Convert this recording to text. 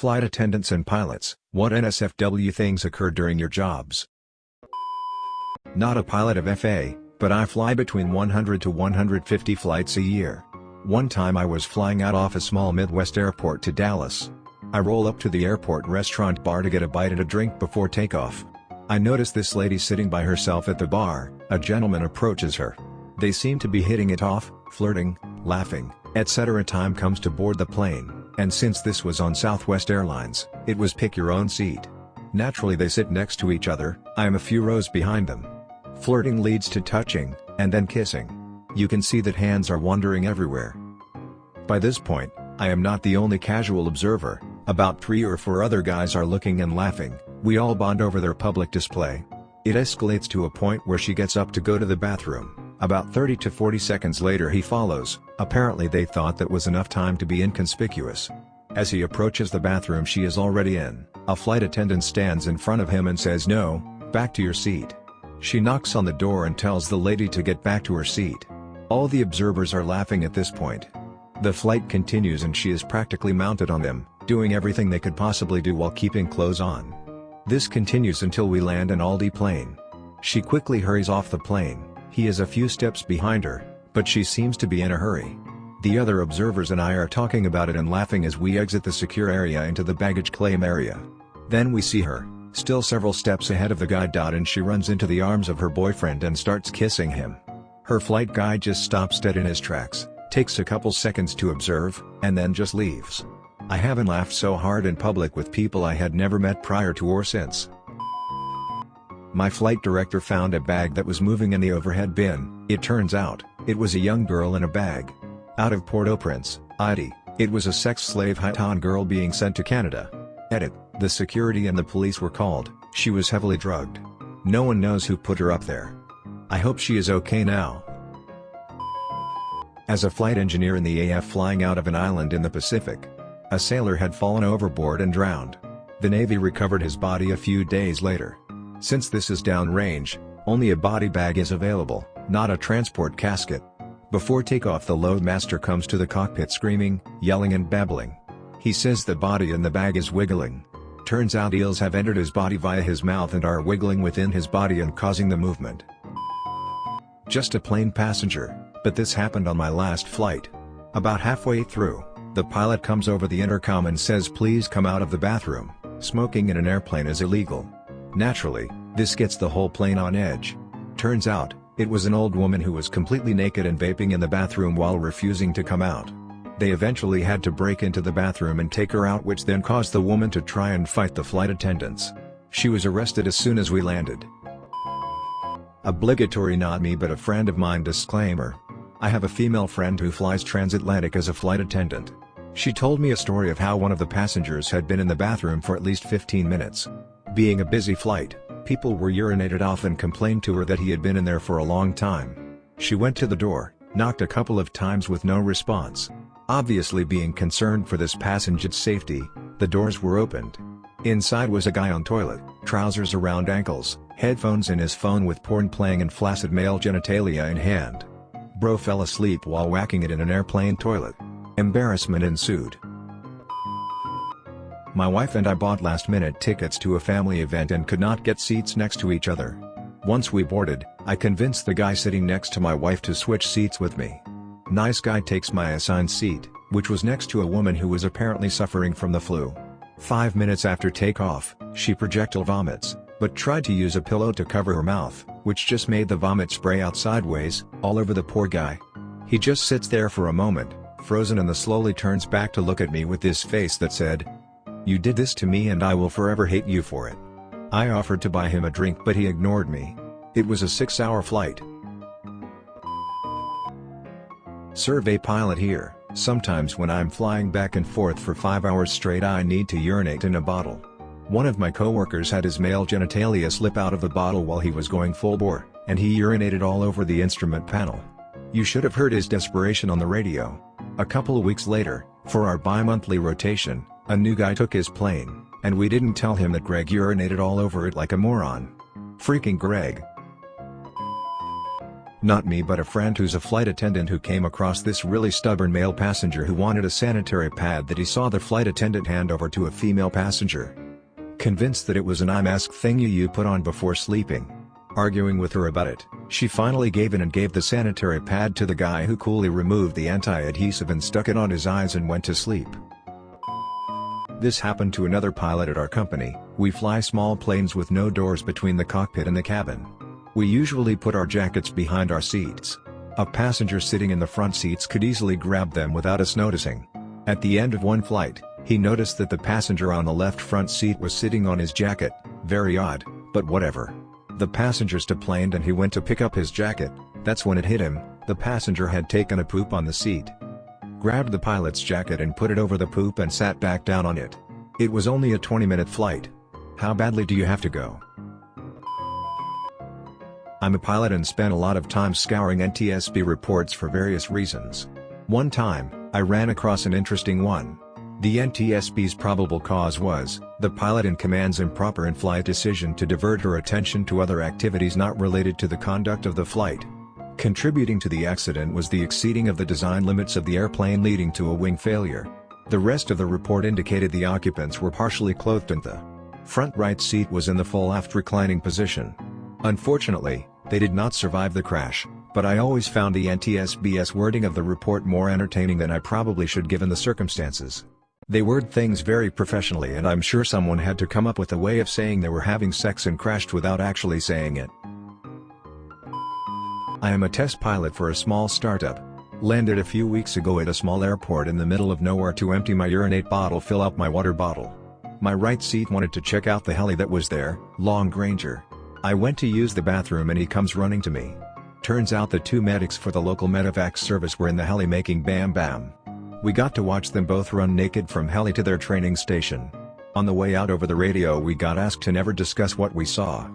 Flight attendants and pilots, what NSFW things occur during your jobs? Not a pilot of FA, but I fly between 100 to 150 flights a year. One time I was flying out off a small Midwest airport to Dallas. I roll up to the airport restaurant bar to get a bite and a drink before takeoff. I notice this lady sitting by herself at the bar, a gentleman approaches her. They seem to be hitting it off, flirting, laughing, etc. Time comes to board the plane, and since this was on Southwest Airlines, it was pick your own seat. Naturally they sit next to each other, I am a few rows behind them. Flirting leads to touching, and then kissing. You can see that hands are wandering everywhere. By this point, I am not the only casual observer, about three or four other guys are looking and laughing, we all bond over their public display. It escalates to a point where she gets up to go to the bathroom, about 30 to 40 seconds later he follows, apparently they thought that was enough time to be inconspicuous. As he approaches the bathroom she is already in, a flight attendant stands in front of him and says no, back to your seat. She knocks on the door and tells the lady to get back to her seat. All the observers are laughing at this point. The flight continues and she is practically mounted on them, doing everything they could possibly do while keeping clothes on. This continues until we land an Aldi plane. She quickly hurries off the plane, he is a few steps behind her, but she seems to be in a hurry. The other observers and I are talking about it and laughing as we exit the secure area into the baggage claim area. Then we see her, still several steps ahead of the guide. Dot and she runs into the arms of her boyfriend and starts kissing him. Her flight guide just stops dead in his tracks, takes a couple seconds to observe, and then just leaves. I haven't laughed so hard in public with people I had never met prior to or since. My flight director found a bag that was moving in the overhead bin, it turns out, it was a young girl in a bag. Out of Port-au-Prince, it was a sex slave Haitian girl being sent to Canada. Edit. The security and the police were called, she was heavily drugged. No one knows who put her up there. I hope she is okay now. As a flight engineer in the AF flying out of an island in the Pacific, a sailor had fallen overboard and drowned. The Navy recovered his body a few days later. Since this is downrange, only a body bag is available, not a transport casket. Before takeoff the loadmaster comes to the cockpit screaming, yelling and babbling. He says the body in the bag is wiggling. Turns out eels have entered his body via his mouth and are wiggling within his body and causing the movement. Just a plain passenger, but this happened on my last flight. About halfway through, the pilot comes over the intercom and says please come out of the bathroom, smoking in an airplane is illegal. Naturally, this gets the whole plane on edge. Turns out, it was an old woman who was completely naked and vaping in the bathroom while refusing to come out. They eventually had to break into the bathroom and take her out which then caused the woman to try and fight the flight attendants. She was arrested as soon as we landed. Obligatory not me but a friend of mine disclaimer. I have a female friend who flies transatlantic as a flight attendant. She told me a story of how one of the passengers had been in the bathroom for at least 15 minutes. Being a busy flight, people were urinated off and complained to her that he had been in there for a long time. She went to the door, knocked a couple of times with no response. Obviously being concerned for this passenger's safety, the doors were opened. Inside was a guy on toilet, trousers around ankles, headphones in his phone with porn playing and flaccid male genitalia in hand. Bro fell asleep while whacking it in an airplane toilet. Embarrassment ensued. My wife and I bought last-minute tickets to a family event and could not get seats next to each other. Once we boarded, I convinced the guy sitting next to my wife to switch seats with me. Nice guy takes my assigned seat, which was next to a woman who was apparently suffering from the flu. Five minutes after takeoff, she projectile vomits, but tried to use a pillow to cover her mouth, which just made the vomit spray out sideways, all over the poor guy. He just sits there for a moment, frozen and then slowly turns back to look at me with this face that said, You did this to me and I will forever hate you for it. I offered to buy him a drink but he ignored me. It was a six-hour flight, Survey pilot here, sometimes when I'm flying back and forth for 5 hours straight I need to urinate in a bottle. One of my coworkers had his male genitalia slip out of the bottle while he was going full bore, and he urinated all over the instrument panel. You should have heard his desperation on the radio. A couple of weeks later, for our bi-monthly rotation, a new guy took his plane, and we didn't tell him that Greg urinated all over it like a moron. Freaking Greg. Not me but a friend who's a flight attendant who came across this really stubborn male passenger who wanted a sanitary pad that he saw the flight attendant hand over to a female passenger. Convinced that it was an eye mask thingy you put on before sleeping. Arguing with her about it, she finally gave in and gave the sanitary pad to the guy who coolly removed the anti-adhesive and stuck it on his eyes and went to sleep. This happened to another pilot at our company, we fly small planes with no doors between the cockpit and the cabin. We usually put our jackets behind our seats. A passenger sitting in the front seats could easily grab them without us noticing. At the end of one flight, he noticed that the passenger on the left front seat was sitting on his jacket, very odd, but whatever. The passengers deplaned and he went to pick up his jacket, that's when it hit him, the passenger had taken a poop on the seat grabbed the pilot's jacket and put it over the poop and sat back down on it. It was only a 20-minute flight. How badly do you have to go? I'm a pilot and spent a lot of time scouring NTSB reports for various reasons. One time, I ran across an interesting one. The NTSB's probable cause was, the pilot in command's improper in-flight decision to divert her attention to other activities not related to the conduct of the flight. Contributing to the accident was the exceeding of the design limits of the airplane leading to a wing failure. The rest of the report indicated the occupants were partially clothed and the front right seat was in the full aft reclining position. Unfortunately, they did not survive the crash, but I always found the NTSB's wording of the report more entertaining than I probably should given the circumstances. They word things very professionally and I'm sure someone had to come up with a way of saying they were having sex and crashed without actually saying it. I am a test pilot for a small startup. Landed a few weeks ago at a small airport in the middle of nowhere to empty my urinate bottle fill up my water bottle. My right seat wanted to check out the heli that was there, Long Ranger. I went to use the bathroom and he comes running to me. Turns out the two medics for the local medevac service were in the heli making bam bam. We got to watch them both run naked from heli to their training station. On the way out over the radio we got asked to never discuss what we saw.